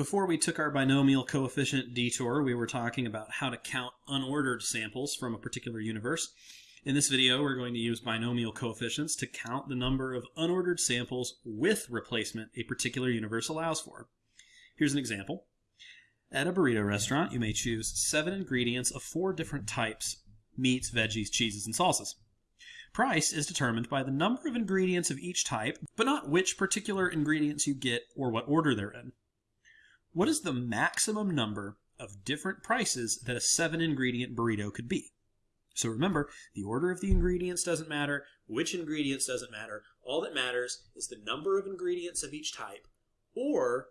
Before we took our binomial coefficient detour, we were talking about how to count unordered samples from a particular universe. In this video, we're going to use binomial coefficients to count the number of unordered samples with replacement a particular universe allows for. Here's an example. At a burrito restaurant, you may choose seven ingredients of four different types, meats, veggies, cheeses, and salsas. Price is determined by the number of ingredients of each type, but not which particular ingredients you get or what order they're in. What is the maximum number of different prices that a seven ingredient burrito could be? So remember, the order of the ingredients doesn't matter, which ingredients doesn't matter. All that matters is the number of ingredients of each type or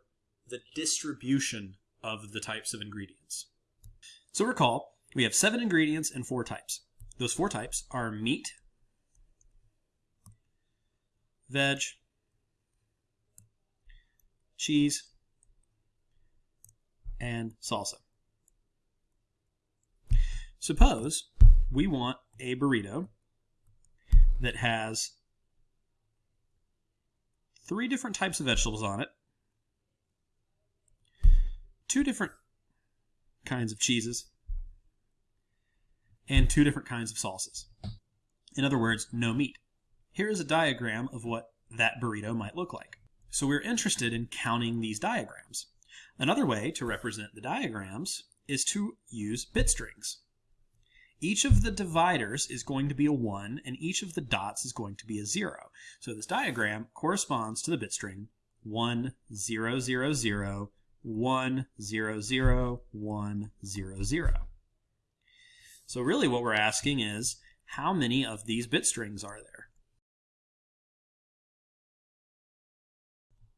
the distribution of the types of ingredients. So recall, we have seven ingredients and four types. Those four types are meat, veg, cheese, and salsa. Suppose we want a burrito that has three different types of vegetables on it, two different kinds of cheeses, and two different kinds of salsas. In other words, no meat. Here is a diagram of what that burrito might look like. So we're interested in counting these diagrams. Another way to represent the diagrams is to use bit strings. Each of the dividers is going to be a 1, and each of the dots is going to be a 0. So this diagram corresponds to the bit string 1, 0, 0, 0, 1, 0, 0, 1, 0, 0. So really what we're asking is, how many of these bit strings are there?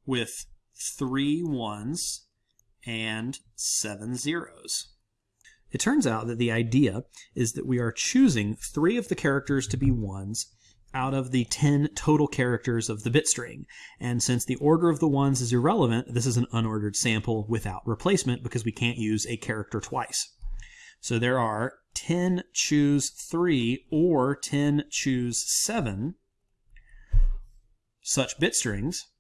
With three ones and seven zeros. It turns out that the idea is that we are choosing three of the characters to be ones out of the 10 total characters of the bit string. And since the order of the ones is irrelevant, this is an unordered sample without replacement because we can't use a character twice. So there are 10 choose 3 or 10 choose 7 such bit strings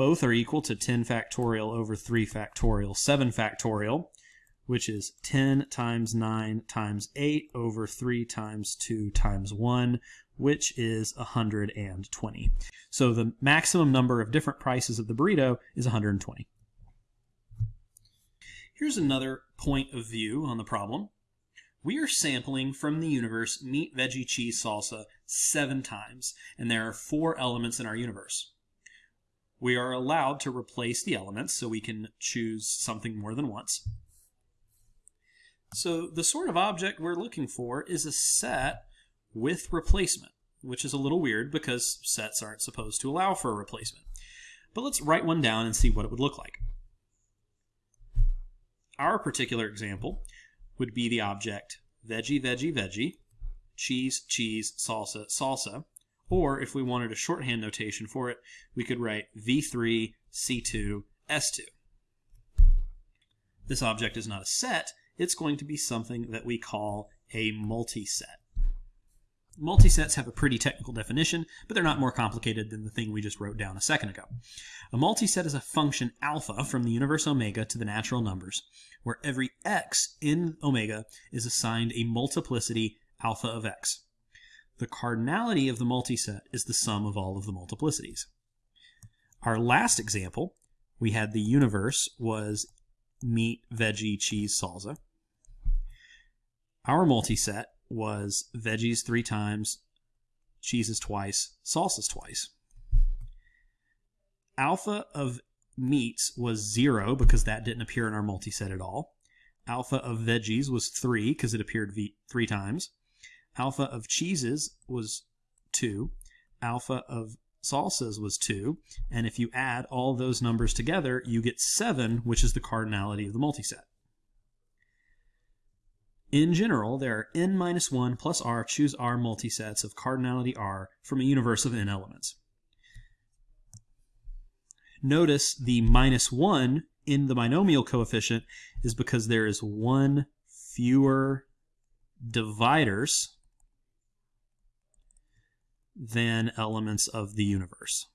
both are equal to 10 factorial over 3 factorial, 7 factorial, which is 10 times 9 times 8 over 3 times 2 times 1, which is 120. So the maximum number of different prices of the burrito is 120. Here's another point of view on the problem. We are sampling from the universe meat, veggie, cheese, salsa seven times, and there are four elements in our universe we are allowed to replace the elements so we can choose something more than once. So the sort of object we're looking for is a set with replacement, which is a little weird because sets aren't supposed to allow for a replacement. But let's write one down and see what it would look like. Our particular example would be the object veggie, veggie, veggie, cheese, cheese, salsa, salsa, or if we wanted a shorthand notation for it, we could write V3, C2, S2. This object is not a set, it's going to be something that we call a multiset. Multisets have a pretty technical definition, but they're not more complicated than the thing we just wrote down a second ago. A multiset is a function alpha from the universe omega to the natural numbers, where every x in omega is assigned a multiplicity alpha of x. The cardinality of the multiset is the sum of all of the multiplicities. Our last example, we had the universe was meat, veggie, cheese, salsa. Our multiset was veggies three times, cheeses twice, salsas twice. Alpha of meats was zero because that didn't appear in our multiset at all. Alpha of veggies was three because it appeared three times. Alpha of cheeses was 2. Alpha of salsas was 2. And if you add all those numbers together, you get 7, which is the cardinality of the multiset. In general, there are n minus 1 plus r choose r multisets of cardinality r from a universe of n elements. Notice the minus 1 in the binomial coefficient is because there is one fewer dividers than elements of the universe.